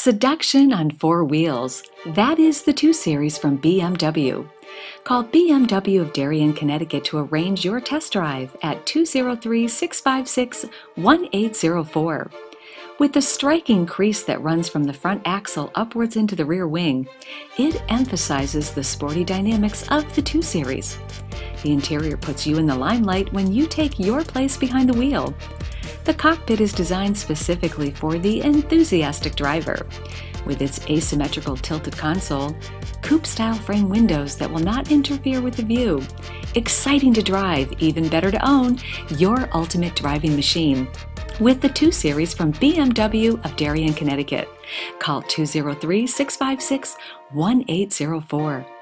Seduction on four wheels. That is the 2 Series from BMW. Call BMW of Darien, Connecticut to arrange your test drive at 203 656 1804. With the striking crease that runs from the front axle upwards into the rear wing, it emphasizes the sporty dynamics of the 2 Series. The interior puts you in the limelight when you take your place behind the wheel. The cockpit is designed specifically for the enthusiastic driver. With its asymmetrical tilted console, coupe-style frame windows that will not interfere with the view, exciting to drive, even better to own, your ultimate driving machine. With the 2 Series from BMW of Darien, Connecticut. Call 203 656 1804.